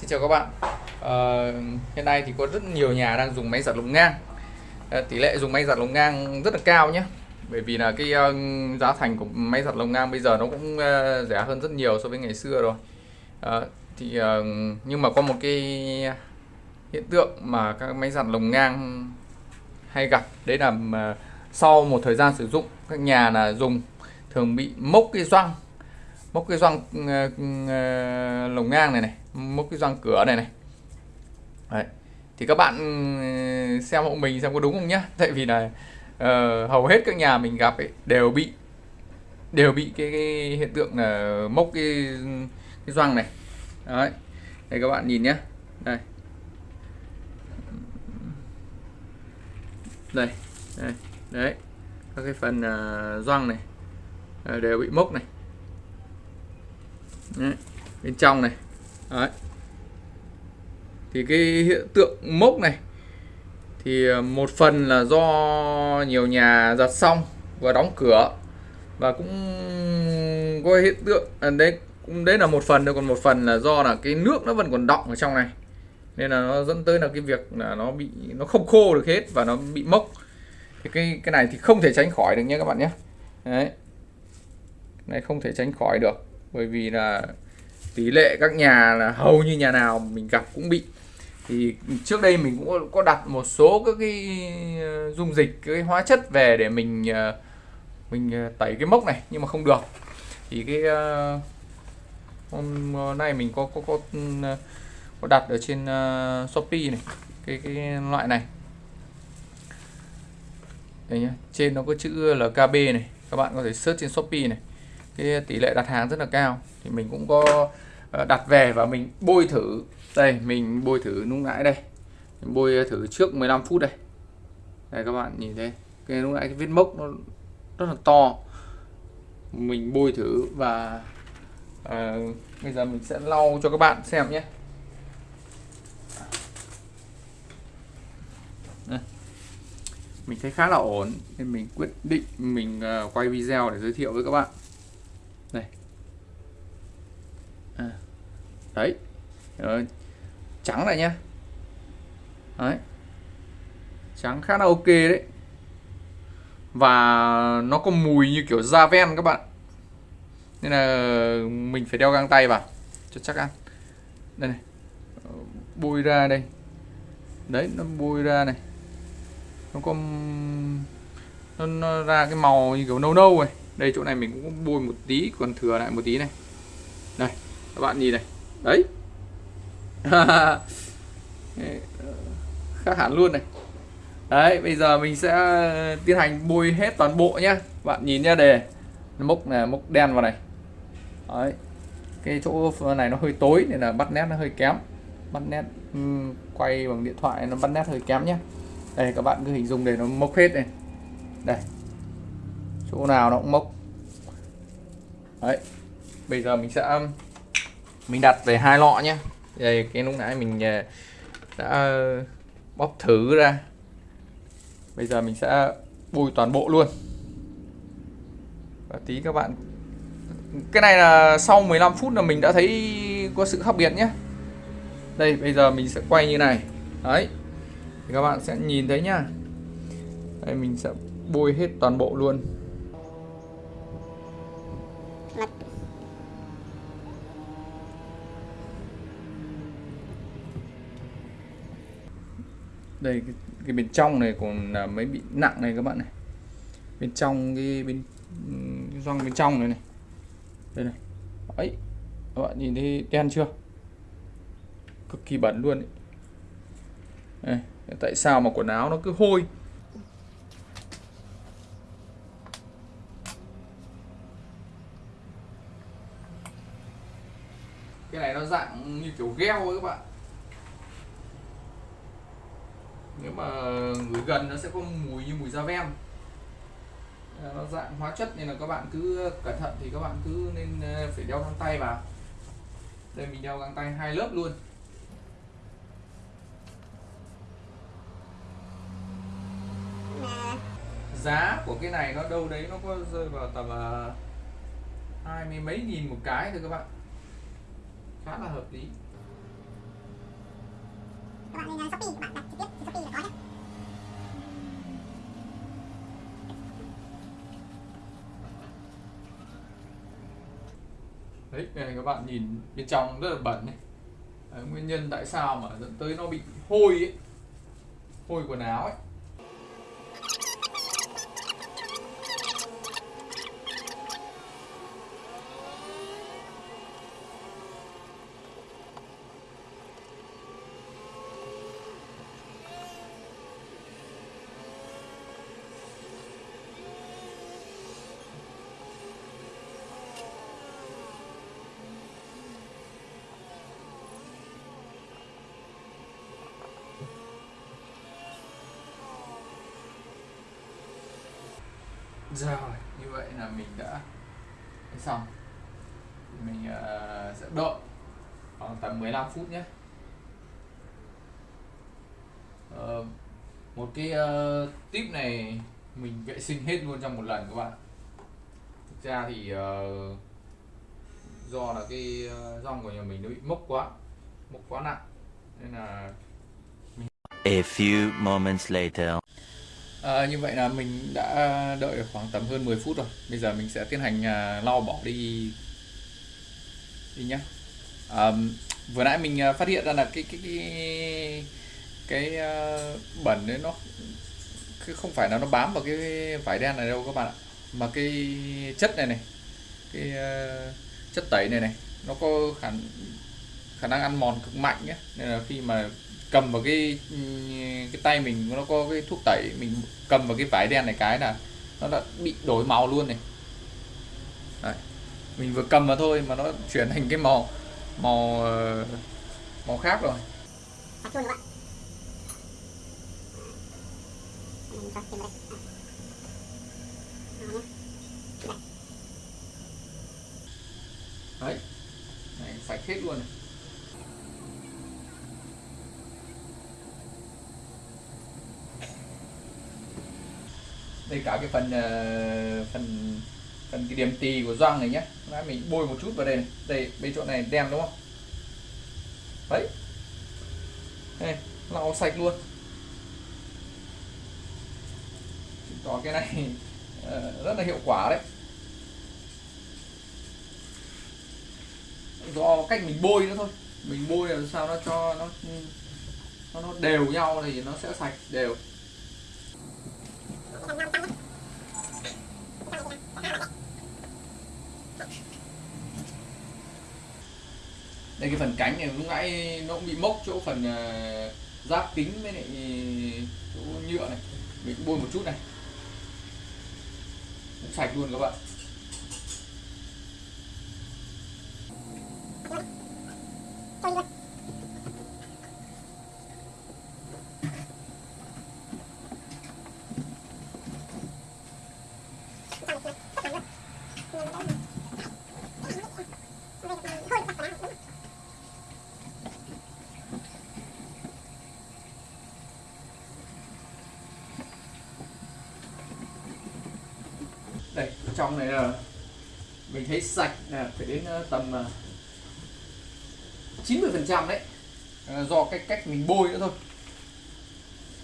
Xin chào các bạn. À, Hiện nay thì có rất nhiều nhà đang dùng máy giặt lồng ngang. À, Tỷ lệ dùng máy giặt lồng ngang rất là cao nhé. Bởi vì là cái uh, giá thành của máy giặt lồng ngang bây giờ nó cũng uh, rẻ hơn rất nhiều so với ngày xưa rồi. À, thì uh, Nhưng mà có một cái hiện tượng mà các máy giặt lồng ngang hay gặp Đấy là uh, sau một thời gian sử dụng các nhà là dùng thường bị mốc cái răng một cái gioăng ờ, ờ, lồng ngang này này một cái gioăng cửa này này. Đấy. thì các bạn ừ, xem hộ mình xem có đúng không nhá. Tại vì là uh, hầu hết các nhà mình gặp ấy đều bị đều bị cái, cái hiện tượng là mốc cái cái gioăng này. Đấy đây các bạn nhìn nhé đây. Đây đây đấy. Các cái phần uh, gioăng này đều bị mốc này. Đấy, bên trong này. Đấy. thì cái hiện tượng mốc này thì ờ, một phần là do nhiều nhà giặt xong và đóng cửa. Và cũng có hiện tượng à, đấy cũng đấy là một phần thôi còn một phần là do là cái nước nó vẫn còn đọng ở trong này. Nên là nó dẫn tới là cái việc là nó bị nó không khô được hết và nó bị mốc. Thì cái cái này thì không thể tránh khỏi được nhé các bạn nhé. Đấy. Cái này không thể tránh khỏi được bởi vì là tỷ lệ các nhà là hầu như nhà nào mình gặp cũng bị. Thì trước đây mình cũng có đặt một số các cái ờ, dung dịch cái hóa chất về để mình ờ, mình ờ, tẩy cái mốc này, nhưng mà không được. Thì cái hôm nay mình có có có ừ, có đặt ở trên Shopee này, cái cái loại này. Đây nhá, trên nó có chữ là KB này, các bạn có thể search trên Shopee này cái tỷ lệ đặt hàng rất là cao. Thì mình cũng có ờ, đặt về và mình bôi thử. Đây mình bôi thử lúc nãy đây. Mình bôi thử trước 15 phút đây. Đây các bạn nhìn thấy cái lúc nãy cái vết mốc nó rất là to. Mình bôi thử và à, bây giờ mình sẽ lau cho các bạn xem nhé. Đây. mình thấy khá là ổn nên mình quyết định mình ờ, quay video để giới thiệu với các bạn đây à đấy. Rồi. trắng này nhá. Đấy. Trắng khá là ok đấy. Và nó có mùi như kiểu da ven các bạn. Nên là mình phải đeo găng tay vào cho chắc ăn. Đây này. Ờ, bôi ra đây. Đấy nó bôi ra này. Nó có nó, nó ra cái màu như kiểu nâu nâu này. Đây chỗ này mình cũng bôi một tí còn thừa lại một tí này. Đây các bạn nhìn này đấy. Khác hẳn luôn này. Đấy bây giờ mình sẽ ờ, tiến hành bôi hết toàn bộ nhá. Bạn nhìn nhá đề. Mốc này mốc đen vào này. Đấy. Cái chỗ ờ, này nó hơi tối nên là bắt nét nó hơi kém. Bắt nét um, quay bằng điện thoại nó bắt nét hơi kém nhé đây các bạn cứ hình dung để nó mốc hết này. Đây. Chỗ nào nó cũng mốc. Đấy. Bây giờ mình sẽ mình đặt về hai lọ nhé. Đây cái lúc nãy mình ờ, đã bóp thử ra. Bây giờ mình sẽ bôi toàn bộ luôn. Và tí các bạn, cái này là sau 15 phút là mình đã thấy có sự khác biệt nhé. Đây, bây giờ mình sẽ quay như này. Đấy, thì các bạn sẽ nhìn thấy nhá. Đây, mình sẽ bôi hết toàn bộ luôn. Đây cái, cái bên trong này còn là mấy bị nặng này các bạn này. Bên trong cái bên cái bên trong này này. Đây này. Ấy các bạn nhìn thấy đen chưa? Cực kỳ bẩn luôn ấy. Đây, tại sao mà quần áo nó cứ hôi? Cái này nó dạng như kiểu gel ấy các bạn nếu mà người gần nó sẽ có mùi như mùi da ven ờ, nó dạng hóa chất nên là các bạn cứ cẩn thận thì các bạn cứ nên ờ, phải đeo găng tay vào. Đây, mình đeo găng tay hai lớp luôn. Giá của cái này nó đâu đấy nó có rơi vào tầm ờ, hai mươi mấy nghìn một cái thôi các bạn. Khá là hợp lý. Các bạn nên trực tiếp Shopee là có nhé đấy này các bạn nhìn bên trong rất là bẩn này đấy, nguyên nhân tại sao mà dẫn tới nó bị hôi ấy. Hôi quần áo ấy. Rồi như vậy là mình đã xong. Mình uh, sẽ đợi khoảng tầm 15 phút nhé. Uh, một cái uh, tip này mình vệ sinh hết luôn trong một lần các bạn. Thực ra thì uh, do là cái uh, rong của nhà mình nó bị mốc quá mốc quá nặng. Nên là A few moments later. À, như vậy là mình đã đợi được khoảng tầm hơn 10 phút rồi. Bây giờ mình sẽ tiến hành à, lau bỏ đi đi nhá. À, vừa nãy mình à, phát hiện ra là cái cái cái cái à, bẩn đấy nó cái không phải là nó bám vào cái vải đen này đâu các bạn ạ, mà cái chất này này, cái à, chất tẩy này này, nó có khả khả năng ăn mòn cực mạnh nhé. Nên là khi mà cầm vào cái cái tay mình nó có cái thuốc tẩy mình cầm vào cái vải đen này cái là nó đã bị đổi màu luôn này Đấy. mình vừa cầm vào thôi mà nó chuyển thành cái màu màu ờ, màu khác rồi đấy này, sạch hết luôn này. Đây cả cái phần uh, phần phần cái điểm tì của doang này nhé nãy mình bôi một chút vào đây này. đây bên chỗ này đen đúng không? Đấy. Đây lau sạch luôn. Chứng tỏ cái này uh, rất là hiệu quả đấy. Do cách mình bôi nữa thôi. Mình bôi làm sao nó cho nó nó, nó đều nhau thì nó sẽ sạch đều. Đây cái phần cánh này lúc nãy nó cũng bị mốc chỗ phần uh, giáp kính với lại ờ, chỗ nhựa này. Mình cũng bôi một chút này. Cũng sạch luôn các bạn cho đi luôn đây trong này là mình thấy sạch là phải đến ờ, tầm ờ, 90 phần trăm đấy. Ờ, do cái cách mình bôi nữa thôi.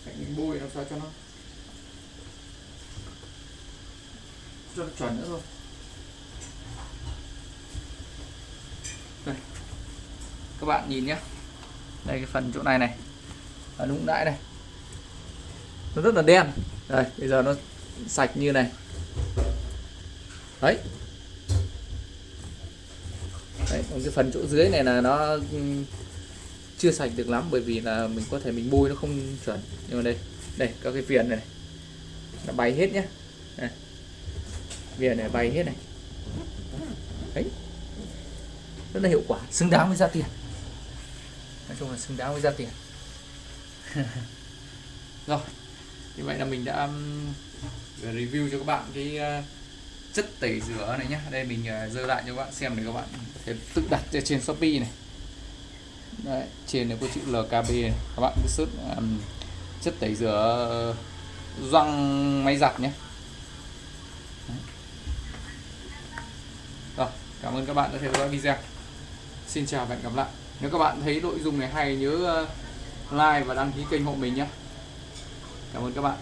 Cách mình bôi làm sao cho nó cho nó chuẩn nữa thôi. Đây. Các bạn nhìn nhé đây cái phần chỗ này này. Nó cũng đãi này. Nó rất là đen. Đây, bây giờ nó sạch như này đấy. Đấy, còn cái phần chỗ dưới này là nó chưa sạch được lắm bởi vì là mình có thể mình bôi nó không chuẩn. Nhưng mà đây đây các cái viền này, này. Nó bay hết nhé đây. viền này bay hết này. Đấy. Rất là hiệu quả xứng đáng với giá tiền. Nói chung là xứng đáng với giá tiền. Rồi như vậy là mình đã review cho các bạn cái ờ, chất tẩy rửa này nhá. Đây mình à, dơ lại cho các bạn xem để các bạn thể tự đặt trên shopee này. Đấy, trên này có chữ LKB này. các bạn cứ search um, chất tẩy rửa răng máy giặt nhé. Đấy. rồi cảm ơn các bạn đã theo dõi video. Xin chào và hẹn gặp lại. Nếu các bạn thấy nội dung này hay nhớ ờ, like và đăng ký kênh hộ mình nhé. Cảm ơn các bạn.